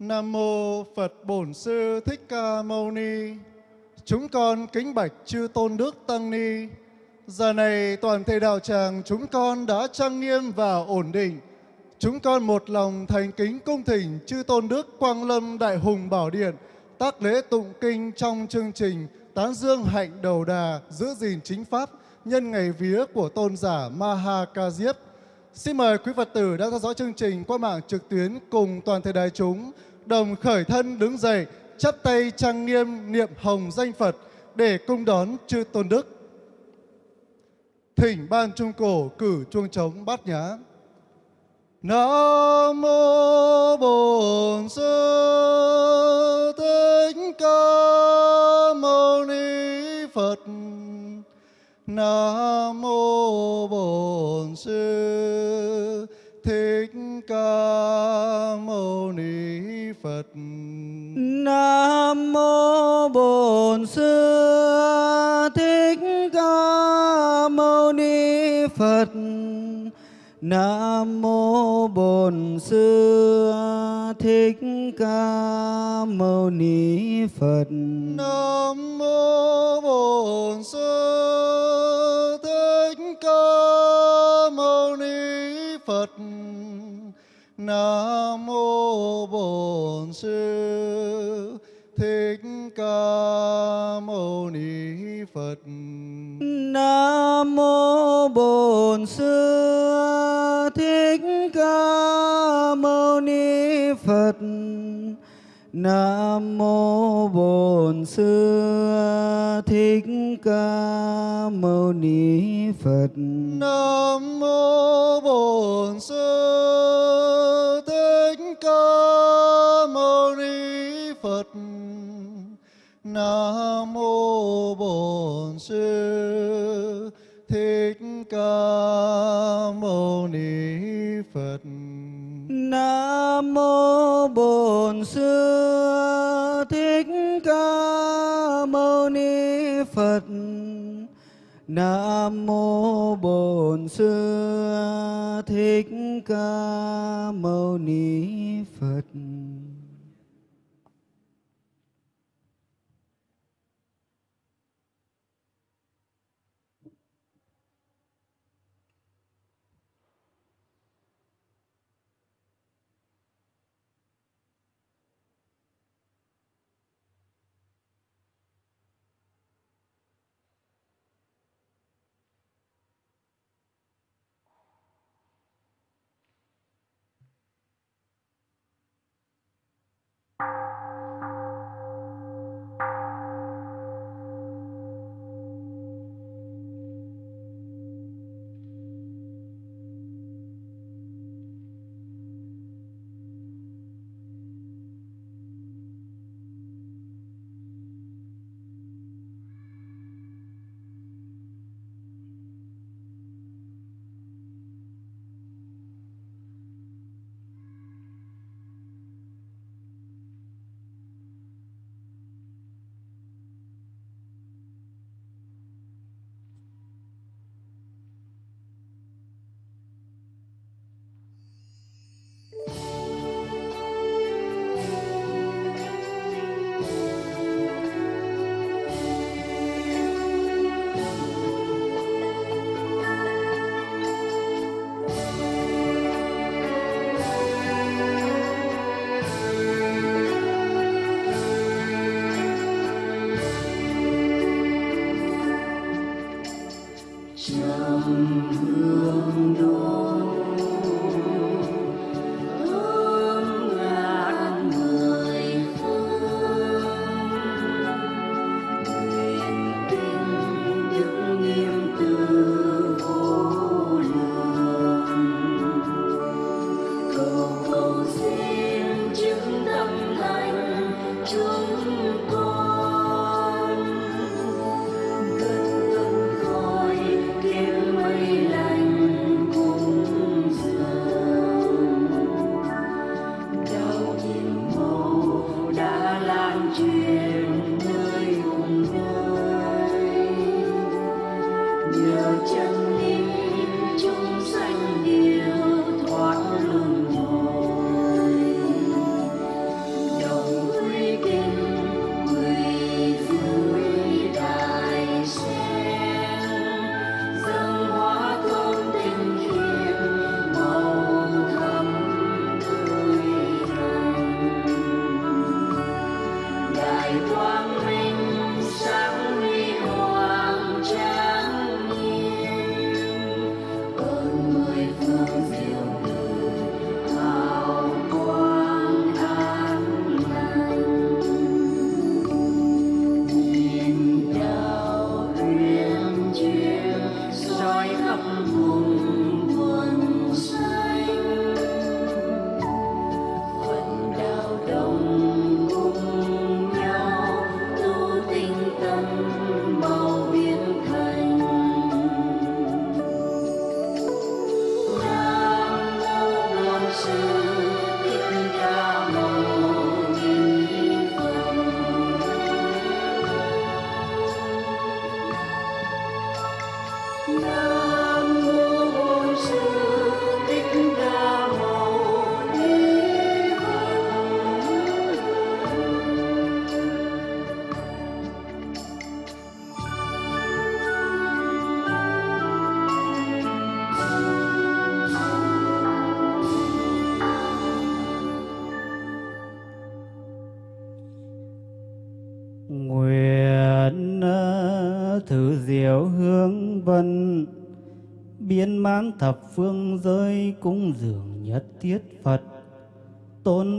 Nam mô Phật Bổn Sư Thích Ca Mâu Ni. Chúng con kính bạch chư tôn đức tăng ni. Giờ này toàn thể đạo tràng chúng con đã trang nghiêm và ổn định. Chúng con một lòng thành kính cung thỉnh chư tôn đức Quang Lâm Đại Hùng Bảo Điện, tác lễ tụng kinh trong chương trình tán dương hạnh đầu đà giữ gìn chính pháp nhân ngày vía của tôn giả Maha Ca Diếp. Xin mời quý Phật tử đang theo dõi chương trình qua mạng trực tuyến cùng toàn thể đại chúng đồng khởi thân đứng dậy, chắp tay trang nghiêm niệm hồng danh Phật để cung đón chư tôn đức. Thỉnh ban trung cổ cử chuông trống bát nhã. Nam mô Bổn Sư Thích Ca Mâu Ni Phật. Nam mô Bổn Sư Phật. Nam mô Bổn Sư Thích Ca Mâu Ni Phật. Nam mô Bổn Sư Thích Ca Mâu Ni Phật. Nam mô Bổn Sư Thích Ca Mâu Ni Phật. Nam Bổn Sư Thích Ca Mâu Ni Phật. Nam mô Bổn Sư Thích Ca Mâu Ni Phật. Nam mô Bổn Sư Thích Ca Mâu Ni Phật. Nam mô Bổn Sư Sư Thích Ca Mâu Ni Phật. Nam mô Bổn Sư Thích Ca Mâu Ni Phật. Nam mô Bổn Sư Thích Ca Mâu Ni Phật.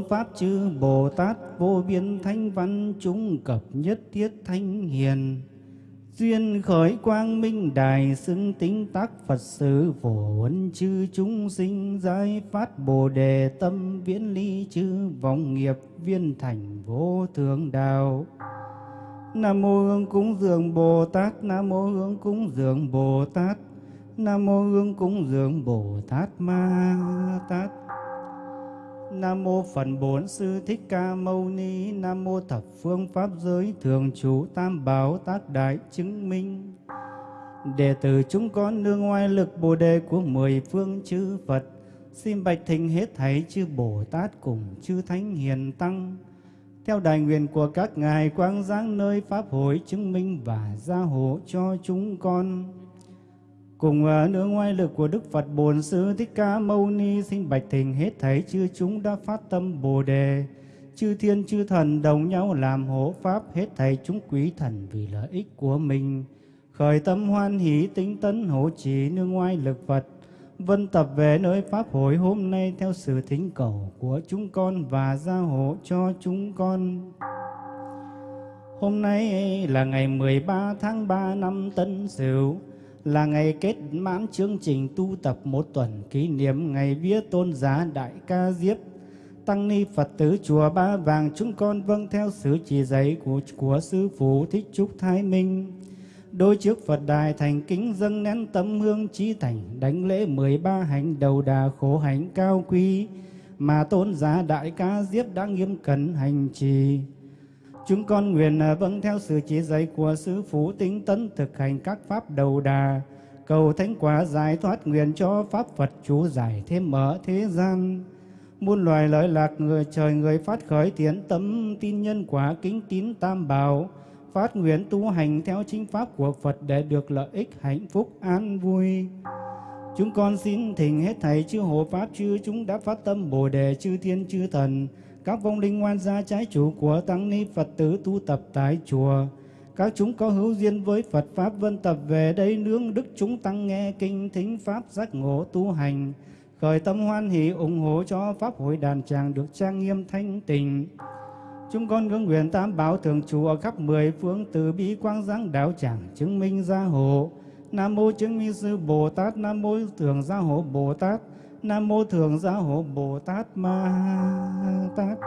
Pháp chư Bồ Tát vô biên thanh văn chúng cập nhất thiết thanh hiền. Duyên khởi quang minh đài xưng tính tác Phật sự phổ huấn chư chúng sinh giải phát Bồ đề tâm viễn ly chư vọng nghiệp viên thành vô thượng đạo. Nam mô Hương cúng dường Bồ Tát, Nam mô Hương cúng dường Bồ Tát, Nam mô Hương cúng dường Bồ Tát Ma Tát. Nam mô Phật Bổn Sư Thích Ca Mâu Ni. Nam mô Thập Phương Pháp Giới Thường Trụ Tam Bảo Tác Đại Chứng Minh. Đệ tử chúng con nương ngoài lực Bồ Đề của mười phương chư Phật, Xin bạch thỉnh hết thảy chư Bồ Tát cùng chư Thánh Hiền Tăng. Theo đại nguyện của các ngài quang giáng nơi Pháp hội chứng minh và gia hộ cho chúng con. Cùng à, nước nương ngoại lực của Đức Phật Bổn Sư Thích Ca Mâu Ni sinh bạch thỉnh hết thấy chư chúng đã phát tâm Bồ đề, chư thiên chư thần đồng nhau làm hộ pháp hết thầy chúng quý thần vì lợi ích của mình, khởi tâm hoan hỷ tính tấn hộ trì nương ngoại lực Phật, vân tập về nơi pháp hội hôm nay theo sự thính cầu của chúng con và gia hộ cho chúng con. Hôm nay là ngày 13 tháng 3 năm Tân Sửu, là ngày kết mãn chương trình tu tập một tuần kỷ niệm ngày vía tôn giá Đại Ca Diếp. Tăng ni Phật tử chùa Ba Vàng chúng con vâng theo sự chỉ dạy của của sư phụ Thích Trúc Thái Minh. Đôi trước Phật đài thành kính dâng nén tấm hương trí thành, đánh lễ 13 hành đầu đà khổ hạnh cao quý mà tôn giá Đại Ca Diếp đã nghiêm cẩn hành trì. Chúng con nguyện à, vâng theo sự chỉ dạy của Sư Phụ tinh tấn thực hành các pháp đầu đà, cầu thánh quả giải thoát nguyện cho Pháp Phật chú giải thêm mở thế gian. Muôn loài lợi lạc người trời người phát khởi tiến tâm tin nhân quả kính tín tam bảo, phát nguyện tu hành theo chính pháp của Phật để được lợi ích hạnh phúc an vui. Chúng con xin thỉnh hết thầy chư hộ pháp chư chúng đã phát tâm Bồ đề chư thiên chư thần, các vong linh ngoan gia trái chủ của tăng ni Phật tử tu tập tại chùa. Các chúng có hữu duyên với Phật Pháp vân tập về đây nương đức chúng tăng nghe kinh thính Pháp giác ngộ tu hành. Khởi tâm hoan hỷ ủng hộ cho Pháp hội đàn tràng được trang nghiêm thanh tịnh. Chúng con ngưỡng nguyện tam bảo thường trụ ở khắp mười phương từ bi quang giáng đạo tràng chứng minh gia hộ. Nam mô chứng minh sư Bồ Tát, Nam mô thường gia hộ Bồ Tát, Nam mô Thường giáo Hộ Bồ Tát Ma Tát.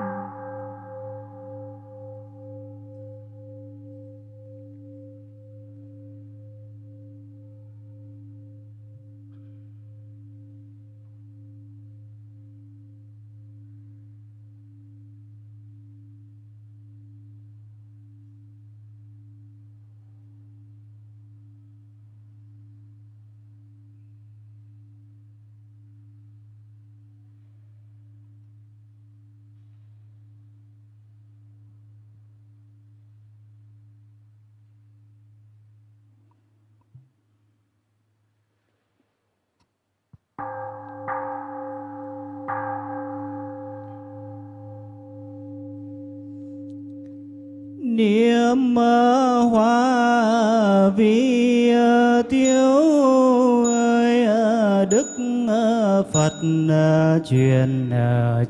Truyền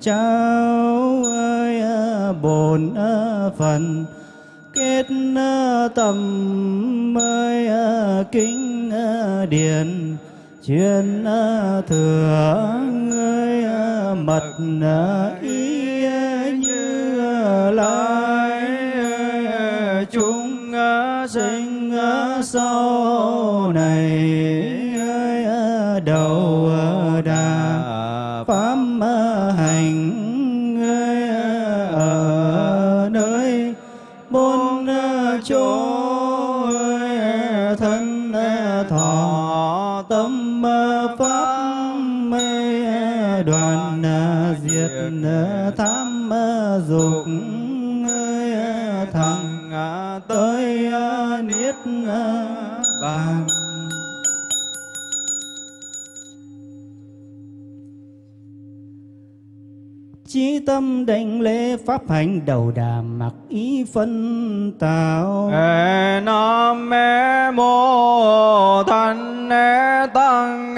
trao ơi bổn phần kết tâm ơi kinh điển truyền thừa ơi mật ý như lai. chúng sinh sau lục thằng à, tới à, niết bàn. Chí tâm đảnh lễ pháp hành đầu đà mặc ý phân tạo. Nam mê mô thanh tăng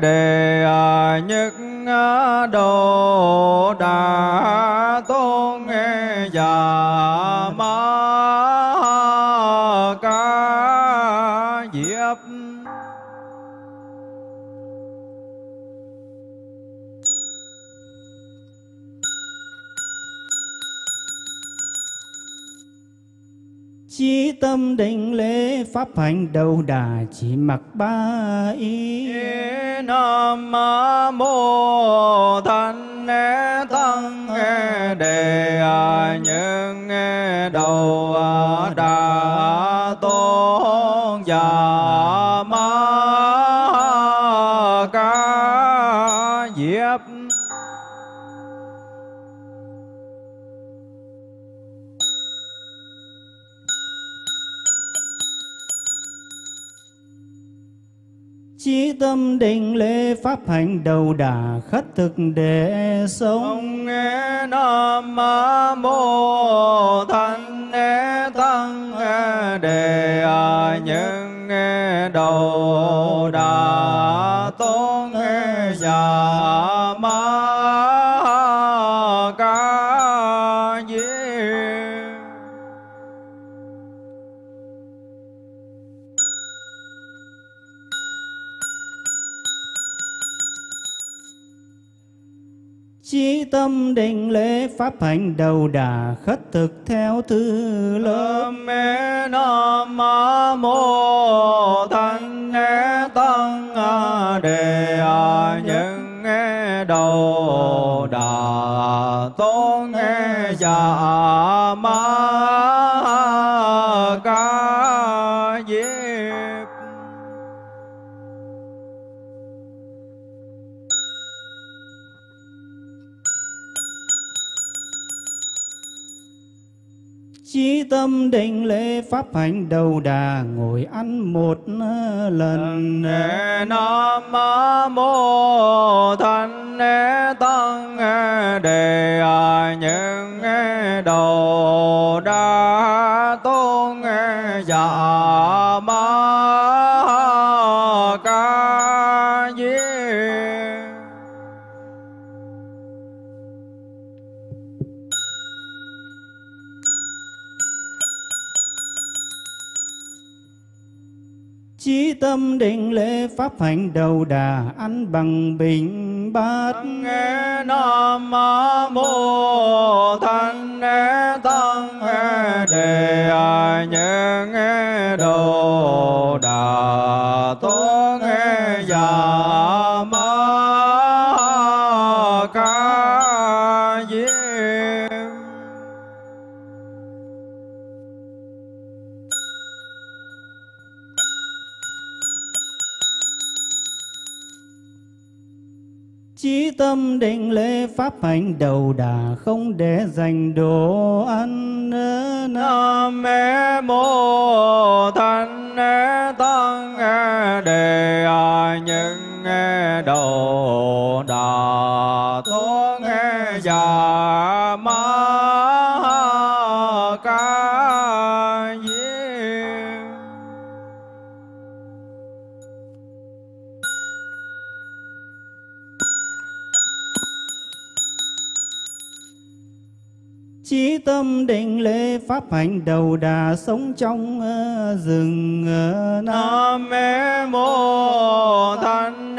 đề nhất độ đà già ma ca diếp. Chí tâm định lễ pháp hành đầu đà chỉ mặc ba ý nam mô thanh tăng đề những đầu đà tâm định lễ pháp hành đầu đà khất thực để sống. Ông nam mô thanh tăng nghe đề những nghe đầu đà tôn nghe già ma định lễ pháp hành đầu đà khất thực theo thứ lớp mê nam mô thanh tăng à, đề à, những nghe đầu đà, tôn già ma tâm định lễ pháp hành đầu đà ngồi ăn một ờ, lần. Nam mô thanh tăng đề à những đầu đa tôn dạ ma ca tâm định lễ pháp hành đầu đà ăn bằng bình bát. Nghe nam mô thanh tăng đề nghe đầu đà tôn già tâm định lễ pháp hành đầu đà không để dành đồ ăn nam mê mô thanh tăng đề à, những đầu đà tôn già Chí tâm định lễ pháp hành đầu đà sống trong ờ, rừng ờ, nam mê mô thanh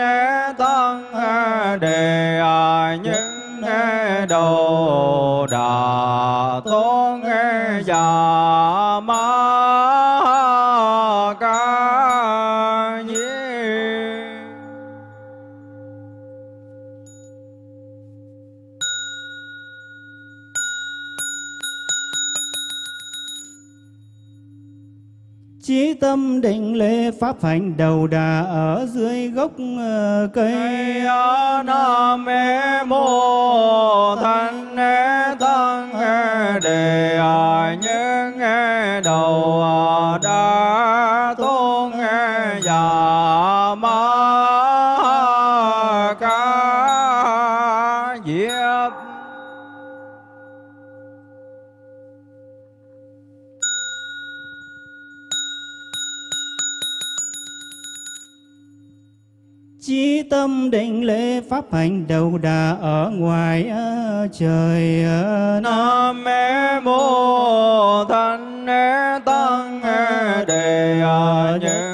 tăng ờ, đề những đầu đà tôn già tâm định lễ pháp hành đầu đà ở dưới gốc ờ, cây. Nam mê mô thanh tăng đề nghe đầu đà Chí tâm định lễ pháp hành đầu đà ở ngoài ờ, trời ờ, nam mê mô thanh tăng đề những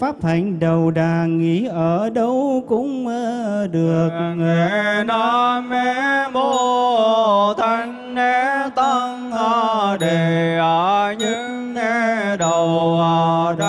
pháp hành đầu đà nghĩ ở đâu cũng được. Nghe Nam Mê Mô Thanh Tăng Đề những đầu đa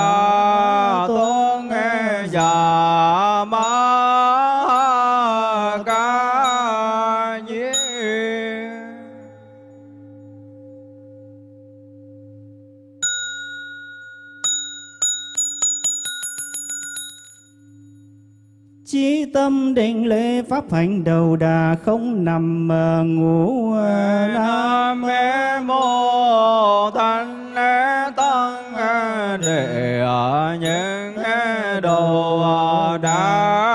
Chí tâm định lễ pháp hành đầu đà không nằm ngủ Nam. Mê Mô Thanh Tăng ở những đồ đà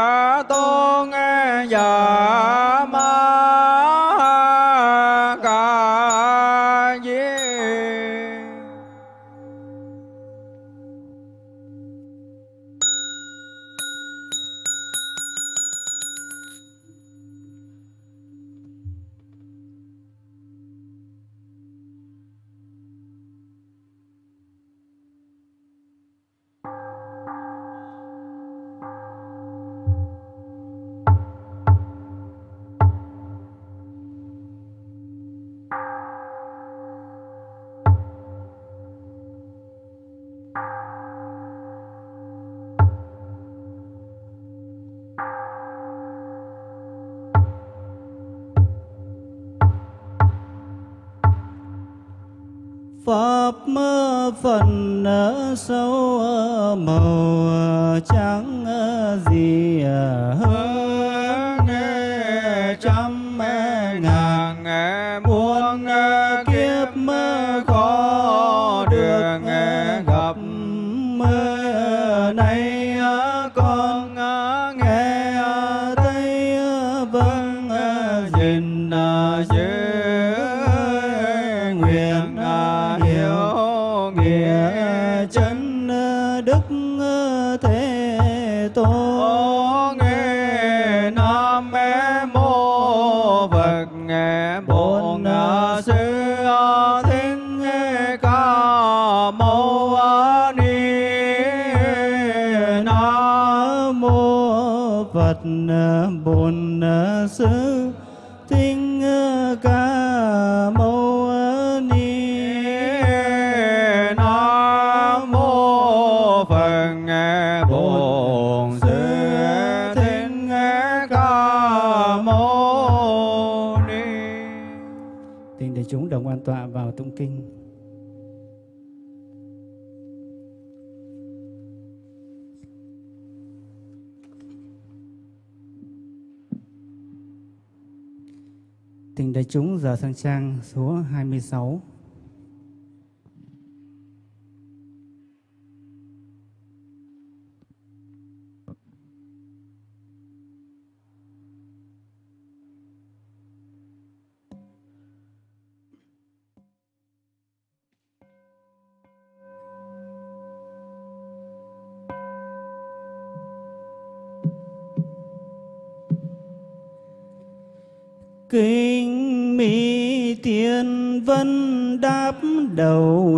Pháp mơ phần ở sâu màu à, trắng à, gì à, hơn Bổn Sư Thích Ca Mâu Ni Nam mô Phật Bổn Sư Thích Ca Mâu Ni Thỉnh để chúng đồng an tọa vào tụng kinh. Thỉnh đại chúng giờ sang trang số 26.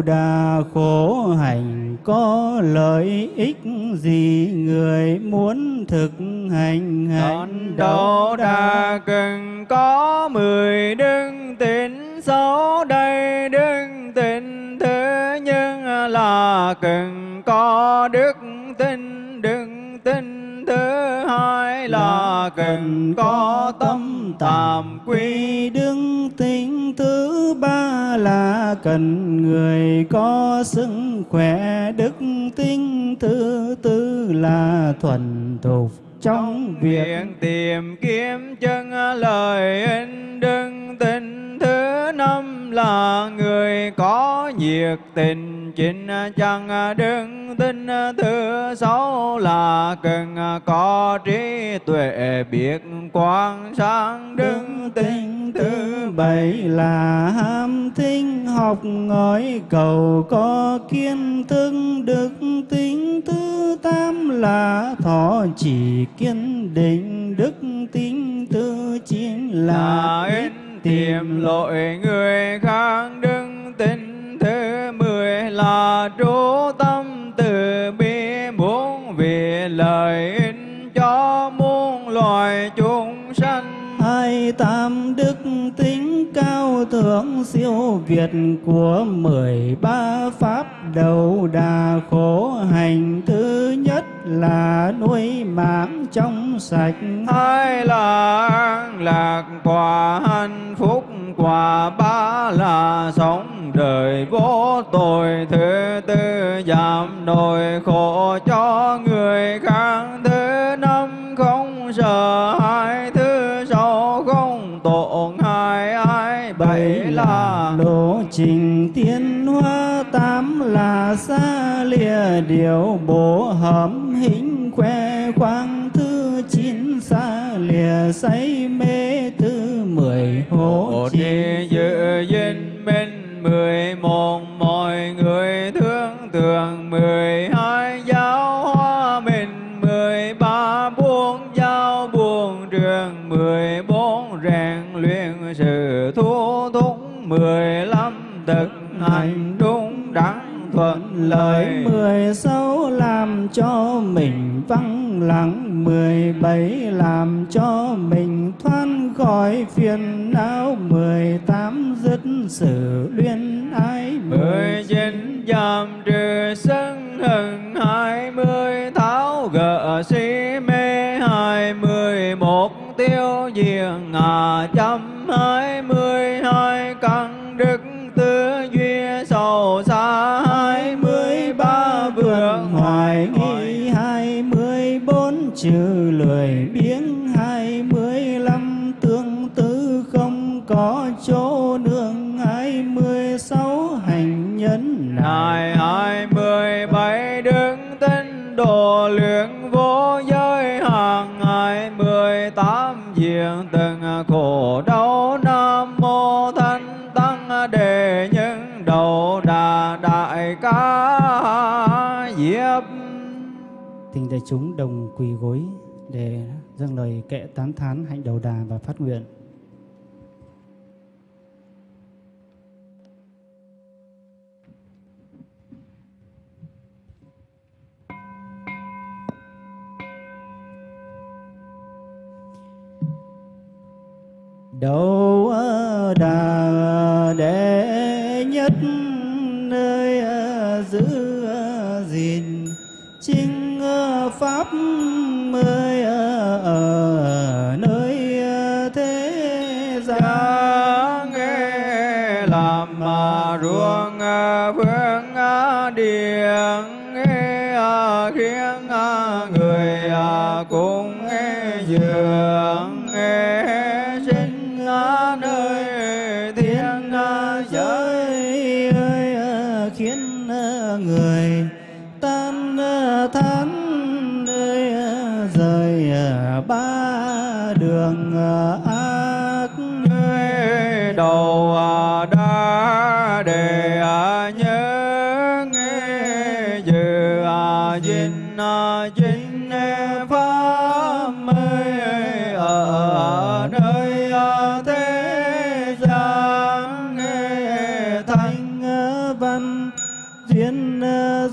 Đà khổ hành có lợi ích gì người muốn thực hành hành Chọn đầu đà cần có mười đức tính sáu đây đức tính thứ nhất là cần có đức tin đức tin thứ hai là cần có tâm quy quy đức tính thứ ba là cần người có sức khỏe đức tính thứ tư là thuần thục. Trong việc tìm kiếm chân lời ích đức tin thứ năm là người có nhiệt tình chính chẳng đứng tin thứ sáu là cần có trí tuệ biết quan sáng đứng tinh. Thứ bảy là ham thinh học ngói cầu có kiến thức đức tính. Thứ tám là thọ chỉ kiên định đức tính. Thứ chín là là tìm lỗi người khác đứng tính thứ mười là trú tâm, từ bi muốn vì lợi ích cho muôn loài chúng sanh. Hai tam đức tính cao thượng siêu việt của mười ba pháp đầu đà khổ hành thứ nhất là nuôi mạng trong sạch. Hai là an lạc quả hạnh phúc quả ba là sống đời vô tội. Thứ tư giảm nỗi khổ cho người khác. Thứ năm không sợ hãi thứ sáu không tổn hại. Ai bảy là lộ trình tiến hóa tám là xa lìa điều bổ hầm hình khoe khoang thứ chín xa lìa say mê thứ mười hộ Hộ trì dự dinh lợi mười sáu làm cho mình vắng lặng mười bảy làm cho mình thoát khỏi phiền não mười tám dứt sự luyến ái. Mười chín giảm trừ sân hận khổ đau nam mô thanh tăng đề nhân đầu đà đại ca diệp Tình đại chúng đồng quỳ gối để dâng lời kệ tán thán hạnh đầu đà và phát nguyện. Đầu đà để.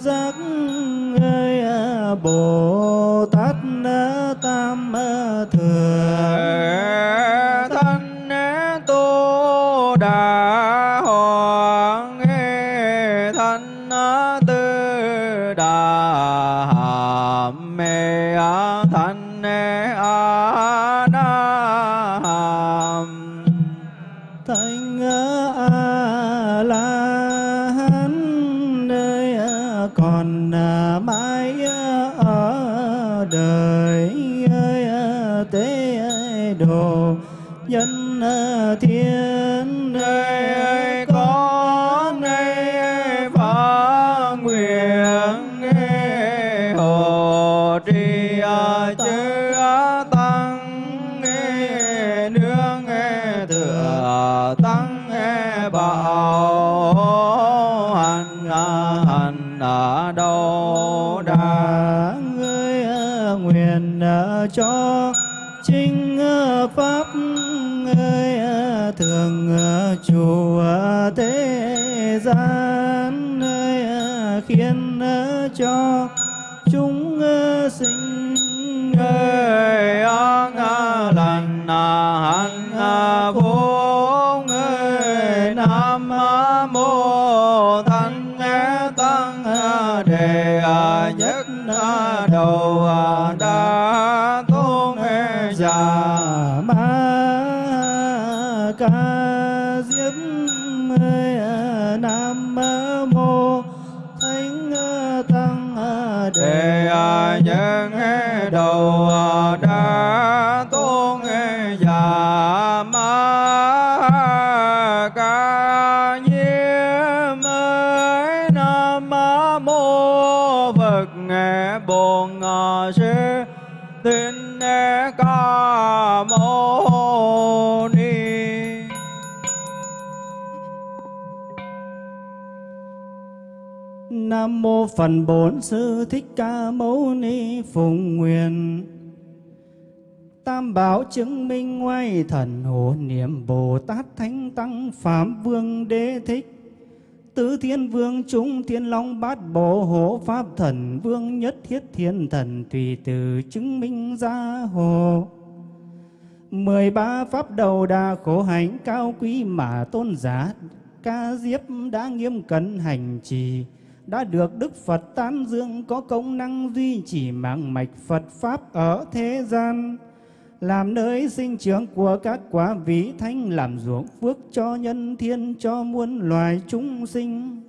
Giác ơi à, bồ cho chính ờ, pháp ơi ờ, thường ờ, chủ thế gian ơi khiến cho chúng sinh ơi an lành hạnh phần Phật Bổn Sư Thích Ca Mâu Ni Phụng Nguyện. Tam bảo chứng minh ngoài thần hộ niệm Bồ Tát Thánh Tăng Phạm Vương Đế Thích. Tứ Thiên Vương chúng Thiên Long Bát Bộ Hộ Pháp Thần Vương Nhất Thiết Thiên Thần Tùy Từ chứng minh gia hộ. Mười ba pháp đầu đà khổ hạnh cao quý mà tôn giả ca diếp đã nghiêm cẩn hành trì đã được Đức Phật tán dương có công năng duy trì mạng mạch Phật Pháp ở thế gian, làm nơi sinh trưởng của các quả vị thánh làm ruộng phước cho nhân thiên cho muôn loài chúng sinh.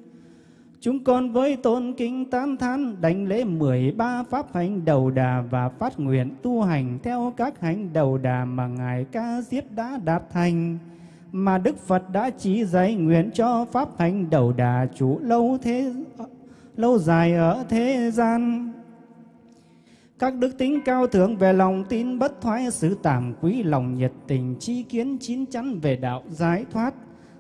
Chúng con với tôn kính tán thán đánh lễ 13 pháp hành đầu đà và phát nguyện tu hành theo các hành đầu đà mà Ngài Ca Diếp đã đạt thành mà Đức Phật đã chỉ dạy nguyện cho pháp Thánh đầu đà chủ lâu thế lâu dài ở thế gian. Các đức tính cao thượng về lòng tin bất thoái, sự tạm quý lòng nhiệt tình, chi kiến chín chắn về đạo giải thoát,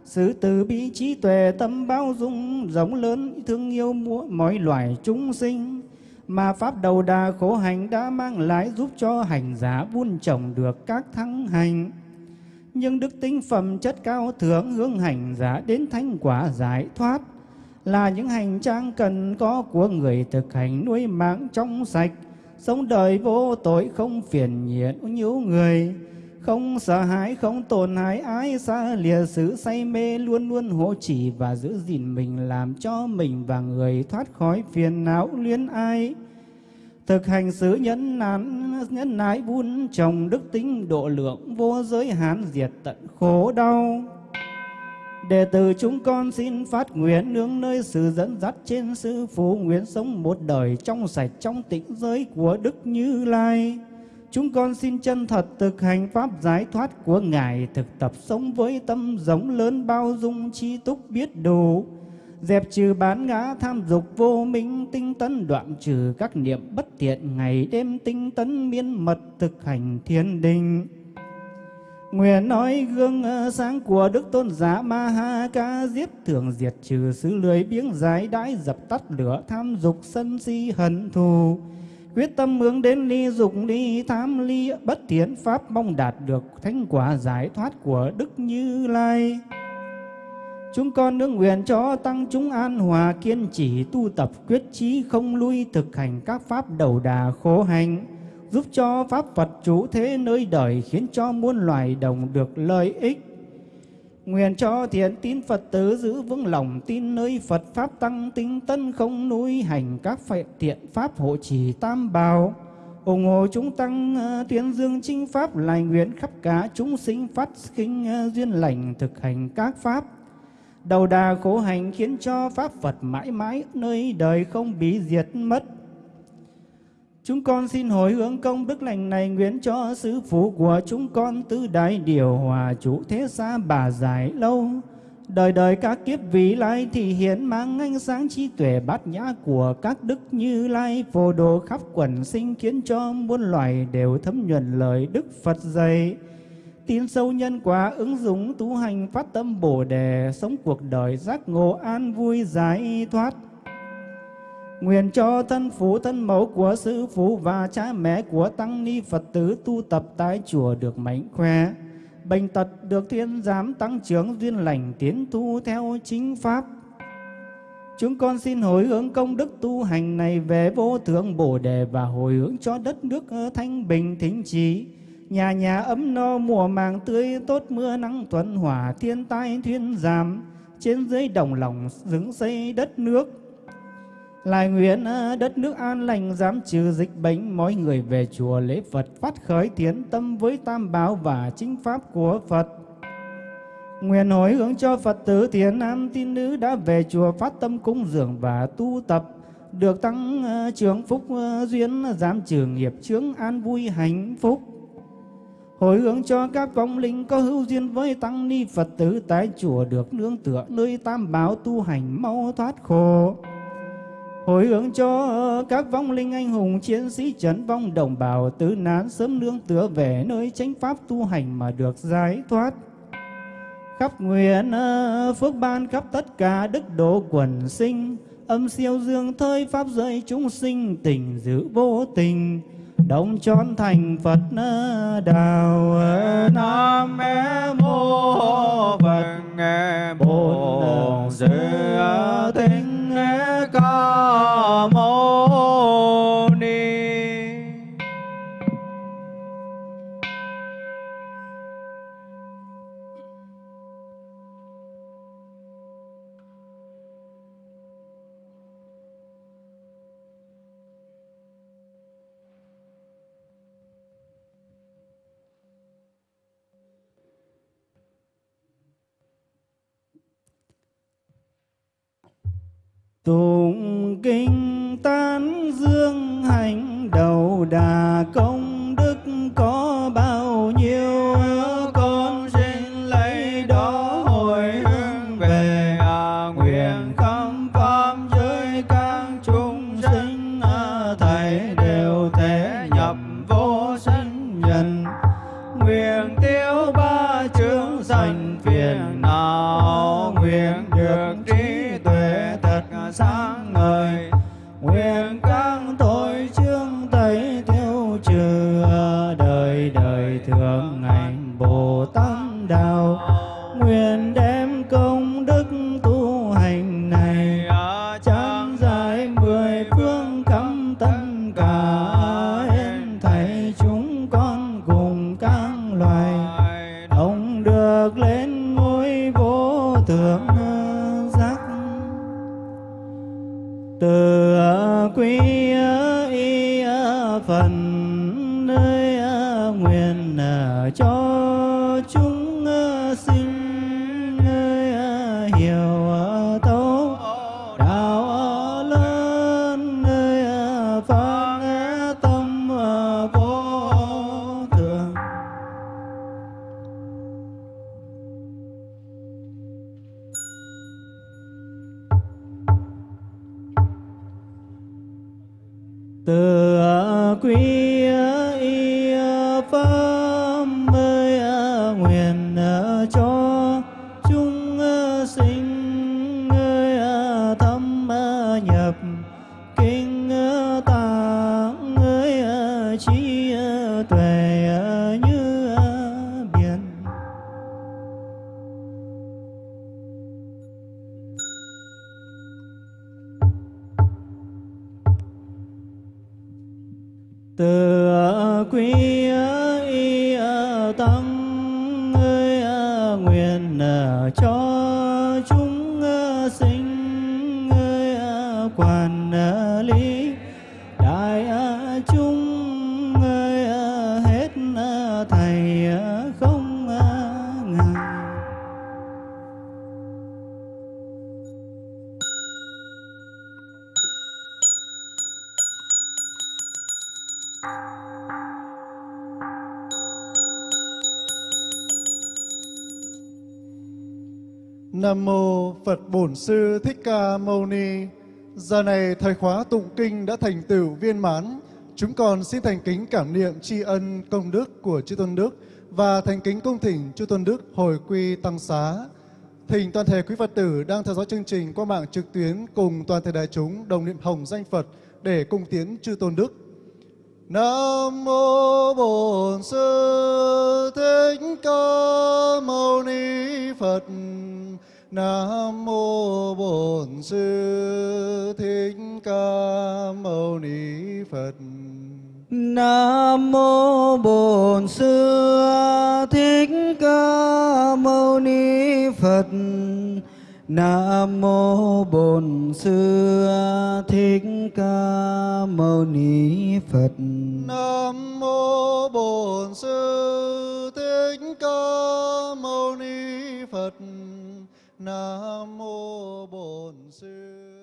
sự từ bi trí tuệ tâm bao dung rộng lớn thương yêu mọi loài chúng sinh. Mà pháp đầu đà khổ hành đã mang lại giúp cho hành giả buôn trồng được các thắng hành nhưng đức tính phẩm chất cao thượng hướng hành giả đến thánh quả giải thoát là những hành trang cần có của người thực hành nuôi mạng trong sạch. Sống đời vô tội không phiền nhiễu nhiễu người, không sợ hãi, không tổn hại ái xa lìa sự say mê luôn luôn hộ chỉ và giữ gìn mình làm cho mình và người thoát khỏi phiền não luyến ai thực hành sứ nhẫn nán nhẫn nại buôn trồng đức tính độ lượng vô giới hạn diệt tận khổ đau Đệ tử chúng con xin phát nguyện nương nơi sự dẫn dắt trên sư phụ nguyện sống một đời trong sạch trong tịnh giới của Đức Như Lai. Chúng con xin chân thật thực hành pháp giải thoát của Ngài, thực tập sống với tâm giống lớn bao dung chi túc biết đủ, dẹp trừ bán ngã tham dục vô minh, tinh tấn đoạn trừ các niệm bất thiện ngày đêm tinh tấn miên mật thực hành thiên đình. Nguyện nói gương ờ, sáng của Đức Tôn giả Ma Ha Ca Diếp thường diệt trừ sự lười biếng giải đãi dập tắt lửa tham dục sân si hận thù. Quyết tâm hướng đến ly dục, ly tham, ly bất thiện, pháp mong đạt được thánh quả giải thoát của Đức Như Lai. Chúng con nương nguyện cho tăng chúng an hòa kiên trì tu tập quyết chí không lui thực hành các pháp đầu đà khổ hành, giúp cho Pháp Phật chủ thế nơi đời khiến cho muôn loài đồng được lợi ích. Nguyện cho thiện tín Phật tử giữ vững lòng tin nơi Phật Pháp tăng tinh tân không nuôi hành các phệ thiện Pháp hộ trì tam bào. ủng hộ chúng tăng ờ, tuyên dương chính Pháp, lại nguyện khắp cả chúng sinh phát khinh ờ, duyên lành thực hành các Pháp. Đầu đà khổ hành khiến cho Pháp Phật mãi mãi nơi đời không bị diệt mất. Chúng con xin hồi hướng công đức lành này nguyện cho sứ phụ của chúng con tứ đại điều hòa chủ thế xa bà dài lâu. Đời đời các kiếp vị lai thì hiện mang ánh sáng trí tuệ bát nhã của các đức như lai phổ độ khắp quần sinh khiến cho muôn loài đều thấm nhuần lời Đức Phật dạy. Tin sâu nhân quả ứng dụng tu hành phát tâm bổ đề sống cuộc đời giác ngộ an vui giải thoát Nguyện cho thân phụ thân mẫu của sư phụ và cha mẹ của tăng ni Phật tử tu tập tại chùa được mạnh khỏe, bệnh tật được thiên giám tăng trưởng duyên lành tiến tu theo chính pháp. Chúng con xin hồi hướng công đức tu hành này về vô thượng Bồ Đề và hồi hướng cho đất nước thanh bình thính trí. Nhà nhà ấm no, mùa màng tươi, tốt mưa nắng thuận hỏa thiên tai thuyên giảm. Trên dưới đồng lòng dựng xây đất nước lại nguyện ờ, đất nước an lành, dám trừ dịch bệnh mọi người về chùa lễ Phật, phát khởi tiến tâm với tam bảo và chính pháp của Phật. Nguyện hồi hướng cho Phật tử thiền nam tín nữ đã về chùa phát tâm cúng dường và tu tập được tăng ờ, trưởng phúc ờ, duyên giảm trừ nghiệp chướng an vui hạnh phúc. Hồi hướng cho các vong linh có hữu duyên với tăng ni Phật tử, tại chùa được nương tựa nơi tam bảo tu hành mau thoát khổ. Hồi hướng cho các vong linh anh hùng, chiến sĩ trấn vong đồng bào, tứ nán sớm nương tựa về nơi chánh pháp tu hành mà được giải thoát. Khắp nguyện ờ, phước ban khắp tất cả đức độ quần sinh, âm siêu dương thơi pháp giới chúng sinh tình giữ vô tình đồng chón thành Phật đạo Nam mô Phật Bổn Sư Thích. Tụng kinh tán dương hành đầu đà công đức có bao nhiêu con từ quý y pháp. Nam mô Phật Bổn Sư Thích Ca Mâu Ni. Giờ này thời khóa tụng kinh đã thành tựu viên mãn. Chúng con xin thành kính cảm niệm tri ân công đức của chư tôn đức và thành kính cung thỉnh chư tôn đức hồi quy tăng xá. Thỉnh toàn thể quý Phật tử đang theo dõi chương trình qua mạng trực tuyến cùng toàn thể đại chúng đồng niệm hồng danh Phật để cung tiến chư tôn đức. Nam mô Bổn Sư Thích Ca Mâu Ni Phật. Nam mô Bổn Sư Thích Ca Mâu Ni Phật. Nam mô Bổn Sư Thích Ca Mâu Ni Phật. Nam mô Bổn Sư Thích Ca Mâu Ni Phật. Nam mô Bổn Sư Thích Ca Mâu Ni Phật. Nam mô Bổn Sư.